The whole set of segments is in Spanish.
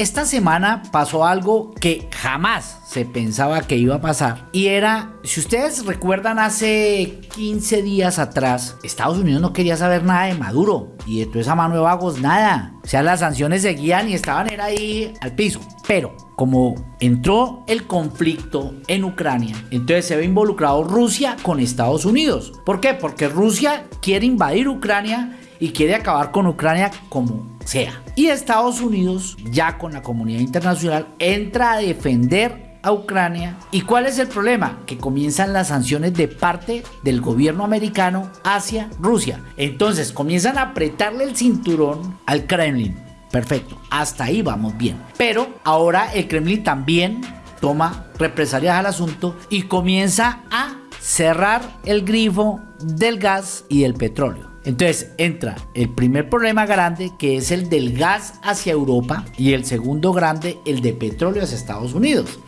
Esta semana pasó algo que jamás se pensaba que iba a pasar. Y era, si ustedes recuerdan, hace 15 días atrás, Estados Unidos no quería saber nada de Maduro. Y de toda esa mano de vagos, nada. O sea, las sanciones seguían y estaban era ahí al piso. Pero como entró el conflicto en Ucrania, entonces se ve involucrado Rusia con Estados Unidos. ¿Por qué? Porque Rusia quiere invadir Ucrania y quiere acabar con Ucrania como sea. Y Estados Unidos, ya con la comunidad internacional, entra a defender a Ucrania. ¿Y cuál es el problema? Que comienzan las sanciones de parte del gobierno americano hacia Rusia. Entonces comienzan a apretarle el cinturón al Kremlin. Perfecto, hasta ahí vamos bien. Pero ahora el Kremlin también toma represalias al asunto y comienza a cerrar el grifo del gas y del petróleo. Entonces entra el primer problema grande que es el del gas hacia Europa y el segundo grande el de petróleo hacia Estados Unidos.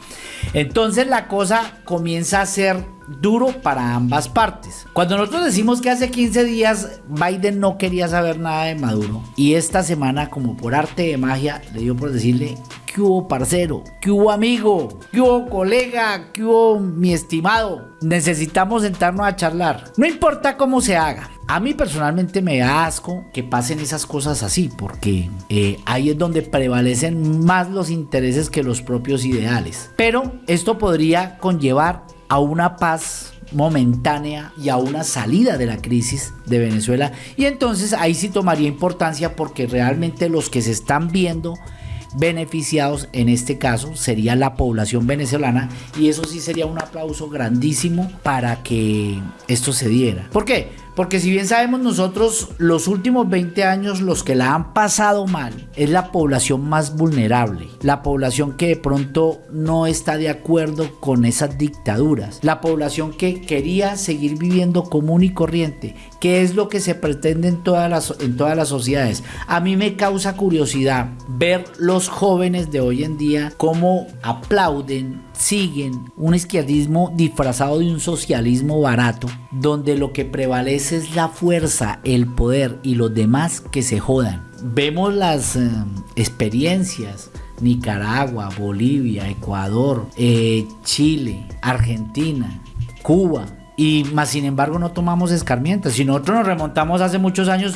Entonces la cosa comienza a ser duro para ambas partes. Cuando nosotros decimos que hace 15 días Biden no quería saber nada de Maduro y esta semana como por arte de magia le dio por decirle ¿Qué hubo parcero? ¿Qué hubo amigo? ¿Qué hubo colega? ¿Qué hubo mi estimado? Necesitamos sentarnos a charlar. No importa cómo se haga. A mí personalmente me da asco que pasen esas cosas así, porque eh, ahí es donde prevalecen más los intereses que los propios ideales. Pero esto podría conllevar a una paz momentánea y a una salida de la crisis de Venezuela. Y entonces ahí sí tomaría importancia porque realmente los que se están viendo beneficiados en este caso sería la población venezolana y eso sí sería un aplauso grandísimo para que esto se diera. ¿Por qué? Porque si bien sabemos nosotros, los últimos 20 años los que la han pasado mal es la población más vulnerable, la población que de pronto no está de acuerdo con esas dictaduras, la población que quería seguir viviendo común y corriente, que es lo que se pretende en todas las, en todas las sociedades. A mí me causa curiosidad ver los jóvenes de hoy en día cómo aplauden siguen un izquierdismo disfrazado de un socialismo barato, donde lo que prevalece es la fuerza, el poder y los demás que se jodan. Vemos las eh, experiencias Nicaragua, Bolivia, Ecuador, eh, Chile, Argentina, Cuba. Y más sin embargo no tomamos escarmientas. Si nosotros nos remontamos hace muchos años,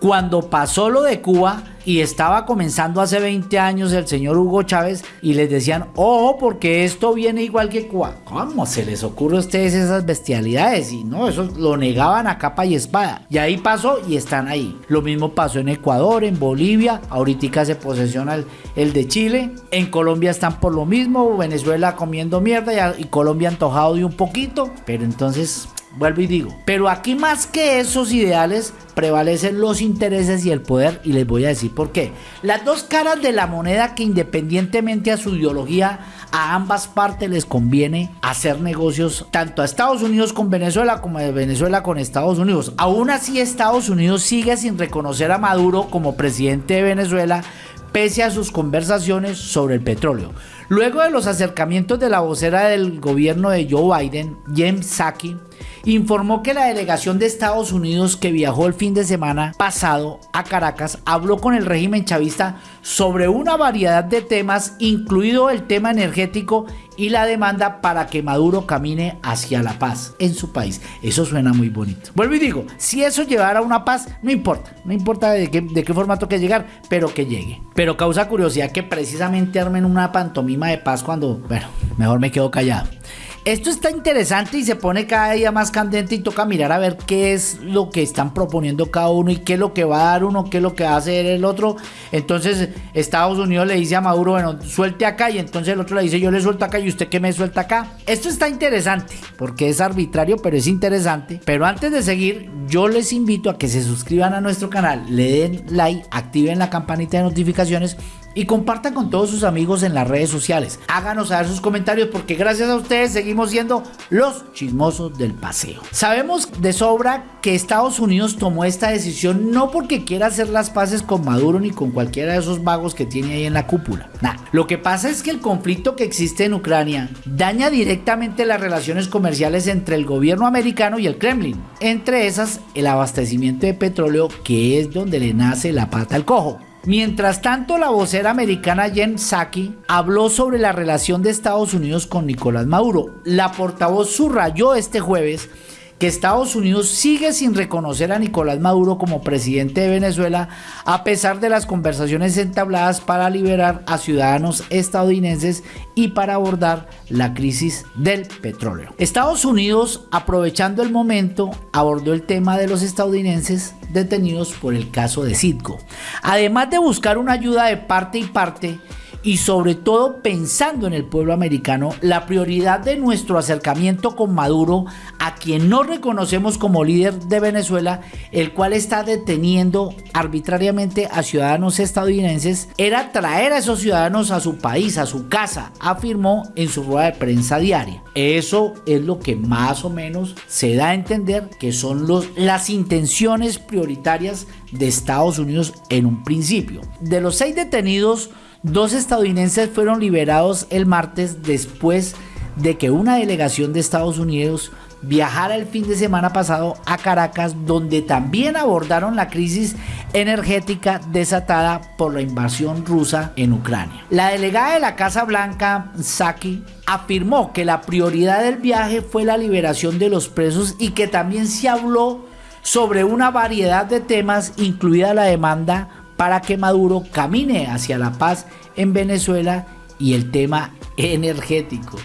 cuando pasó lo de Cuba, y estaba comenzando hace 20 años el señor Hugo Chávez y les decían, ojo, porque esto viene igual que Cuba. ¿Cómo se les ocurre a ustedes esas bestialidades? Y no, eso lo negaban a capa y espada. Y ahí pasó y están ahí. Lo mismo pasó en Ecuador, en Bolivia, ahorita se posesiona el, el de Chile, en Colombia están por lo mismo, Venezuela comiendo mierda y, y Colombia antojado de un poquito, pero entonces Vuelvo y digo, pero aquí más que esos ideales prevalecen los intereses y el poder y les voy a decir por qué. Las dos caras de la moneda que independientemente a su ideología a ambas partes les conviene hacer negocios tanto a Estados Unidos con Venezuela como a Venezuela con Estados Unidos. Aún así Estados Unidos sigue sin reconocer a Maduro como presidente de Venezuela pese a sus conversaciones sobre el petróleo. Luego de los acercamientos de la vocera del gobierno de Joe Biden, Jen Psaki, informó que la delegación de Estados Unidos que viajó el fin de semana pasado a Caracas habló con el régimen chavista sobre una variedad de temas, incluido el tema energético y la demanda para que Maduro camine hacia la paz en su país. Eso suena muy bonito. Vuelvo y digo, si eso llevara a una paz, no importa, no importa de qué, de qué formato que llegar, pero que llegue. Pero causa curiosidad que precisamente armen una pantomima de paz cuando, bueno, mejor me quedo callado. Esto está interesante y se pone cada día más candente y toca mirar a ver qué es lo que están proponiendo cada uno y qué es lo que va a dar uno, qué es lo que va a hacer el otro. Entonces Estados Unidos le dice a Maduro, bueno, suelte acá y entonces el otro le dice, yo le suelto acá y usted que me suelta acá. Esto está interesante porque es arbitrario, pero es interesante. Pero antes de seguir, yo les invito a que se suscriban a nuestro canal, le den like, activen la campanita de notificaciones y compartan con todos sus amigos en las redes sociales. Háganos saber sus comentarios porque gracias a ustedes seguimos siendo los chismosos del paseo. Sabemos de sobra que Estados Unidos tomó esta decisión no porque quiera hacer las paces con Maduro ni con cualquiera de esos vagos que tiene ahí en la cúpula. Nah, lo que pasa es que el conflicto que existe en Ucrania daña directamente las relaciones comerciales entre el gobierno americano y el Kremlin. Entre esas, el abastecimiento de petróleo que es donde le nace la pata al cojo. Mientras tanto, la vocera americana Jen Psaki habló sobre la relación de Estados Unidos con Nicolás Maduro. La portavoz subrayó este jueves que Estados Unidos sigue sin reconocer a Nicolás Maduro como presidente de Venezuela a pesar de las conversaciones entabladas para liberar a ciudadanos estadounidenses y para abordar la crisis del petróleo. Estados Unidos, aprovechando el momento, abordó el tema de los estadounidenses detenidos por el caso de Citgo. Además de buscar una ayuda de parte y parte, y sobre todo pensando en el pueblo americano, la prioridad de nuestro acercamiento con Maduro, a quien no reconocemos como líder de Venezuela, el cual está deteniendo arbitrariamente a ciudadanos estadounidenses, era traer a esos ciudadanos a su país, a su casa, afirmó en su rueda de prensa diaria. Eso es lo que más o menos se da a entender que son los, las intenciones prioritarias de Estados Unidos en un principio. De los seis detenidos, Dos estadounidenses fueron liberados el martes después de que una delegación de Estados Unidos viajara el fin de semana pasado a Caracas, donde también abordaron la crisis energética desatada por la invasión rusa en Ucrania. La delegada de la Casa Blanca, Saki, afirmó que la prioridad del viaje fue la liberación de los presos y que también se habló sobre una variedad de temas, incluida la demanda para que Maduro camine hacia la paz en Venezuela y el tema energético.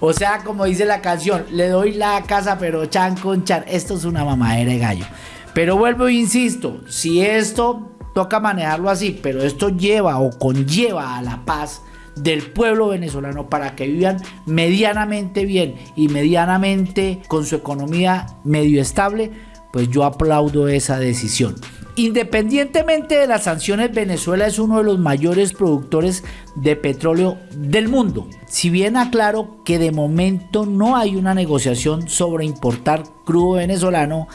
O sea, como dice la canción, le doy la casa pero chan con chan. Esto es una mamadera de gallo. Pero vuelvo e insisto, si esto toca manejarlo así, pero esto lleva o conlleva a la paz del pueblo venezolano para que vivan medianamente bien y medianamente con su economía medio estable, pues yo aplaudo esa decisión. Independientemente de las sanciones, Venezuela es uno de los mayores productores de petróleo del mundo. Si bien aclaro que de momento no hay una negociación sobre importar crudo venezolano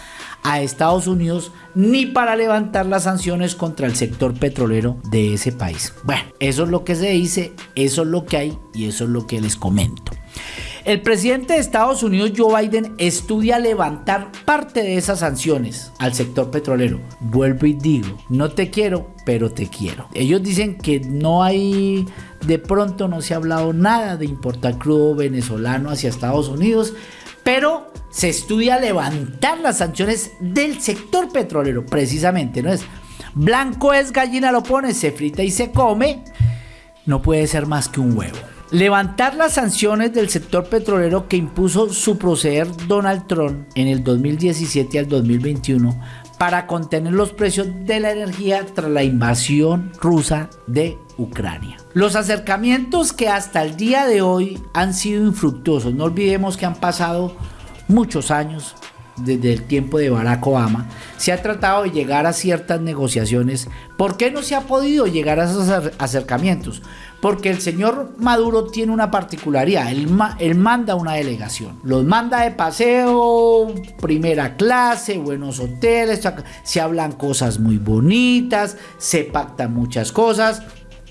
a Estados Unidos ni para levantar las sanciones contra el sector petrolero de ese país. Bueno, eso es lo que se dice, eso es lo que hay y eso es lo que les comento. El presidente de Estados Unidos, Joe Biden, estudia levantar parte de esas sanciones al sector petrolero. Vuelvo y digo, no te quiero, pero te quiero. Ellos dicen que no hay, de pronto no se ha hablado nada de importar crudo venezolano hacia Estados Unidos, pero se estudia levantar las sanciones del sector petrolero, precisamente, ¿no es? Blanco es gallina, lo pone, se frita y se come, no puede ser más que un huevo. Levantar las sanciones del sector petrolero que impuso su proceder Donald Trump en el 2017 al 2021 para contener los precios de la energía tras la invasión rusa de Ucrania. Los acercamientos que hasta el día de hoy han sido infructuosos, no olvidemos que han pasado muchos años desde el tiempo de Barack Obama, se ha tratado de llegar a ciertas negociaciones. ¿Por qué no se ha podido llegar a esos acercamientos? Porque el señor Maduro tiene una particularidad, él, él, manda una delegación, los manda de paseo, primera clase, buenos hoteles, se hablan cosas muy bonitas, se pactan muchas cosas,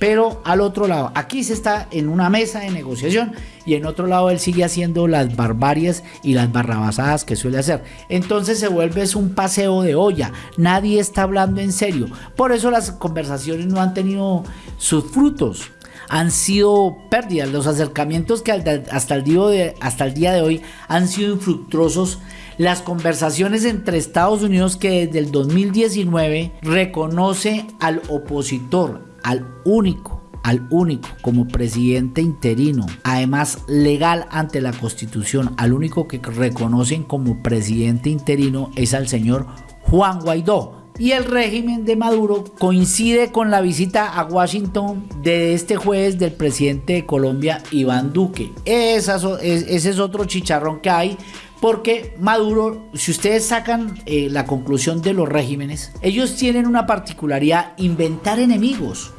pero al otro lado, aquí se está en una mesa de negociación y en otro lado él sigue haciendo las barbarias y las barrabasadas que suele hacer. Entonces se vuelve un paseo de olla, nadie está hablando en serio. Por eso las conversaciones no han tenido sus frutos han sido pérdidas. Los acercamientos que hasta el, día de, hasta el día de hoy han sido infructuosos. Las conversaciones entre Estados Unidos que desde el 2019 reconoce al opositor, al único al único como presidente interino, además legal ante la constitución, al único que reconocen como presidente interino es al señor Juan Guaidó, y el régimen de Maduro coincide con la visita a Washington de este jueves del presidente de Colombia, Iván Duque. ese es otro chicharrón que hay. Porque Maduro, si ustedes sacan eh, la conclusión de los regímenes, ellos tienen una particularidad, inventar enemigos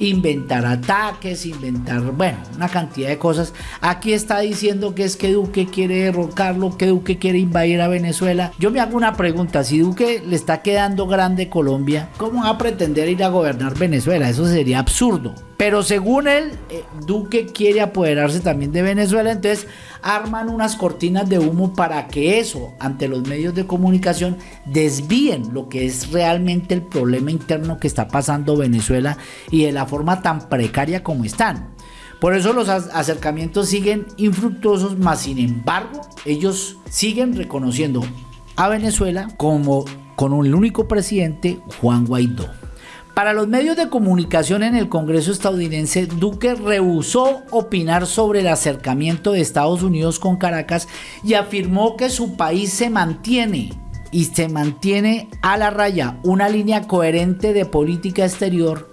inventar ataques, inventar, bueno, una cantidad de cosas. Aquí está diciendo que es que Duque quiere derrocarlo, que Duque quiere invadir a Venezuela. Yo me hago una pregunta, si Duque le está quedando grande Colombia, ¿cómo va a pretender ir a gobernar Venezuela? Eso sería absurdo. Pero según él, eh, Duque quiere apoderarse también de Venezuela, entonces arman unas cortinas de humo para que eso, ante los medios de comunicación, desvíen lo que es realmente el problema interno que está pasando Venezuela y de la forma tan precaria como están. Por eso los acercamientos siguen infructuosos, más sin embargo, ellos siguen reconociendo a Venezuela como con el único presidente, Juan Guaidó. Para los medios de comunicación en el Congreso estadounidense, Duque rehusó opinar sobre el acercamiento de Estados Unidos con Caracas y afirmó que su país se mantiene y se mantiene a la raya una línea coherente de política exterior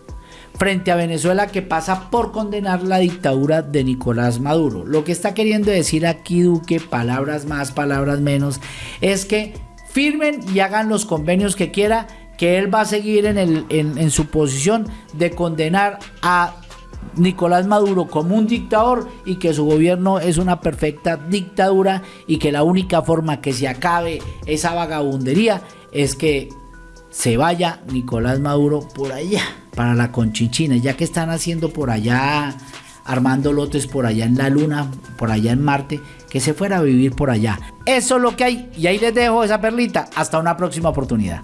frente a Venezuela que pasa por condenar la dictadura de Nicolás Maduro. Lo que está queriendo decir aquí Duque, palabras más, palabras menos, es que firmen y hagan los convenios que quiera que él va a seguir en, su posición de condenar a Nicolás Maduro como un dictador y que su gobierno es una perfecta dictadura y que la única forma que se acabe esa vagabundería es que se vaya Nicolás Maduro por allá, para la Conchinchina, ya que están haciendo por allá, armando lotes por allá en la Luna, por allá en Marte, que se fuera a vivir por allá. Eso es lo que hay y ahí les dejo esa perlita. Hasta una próxima oportunidad.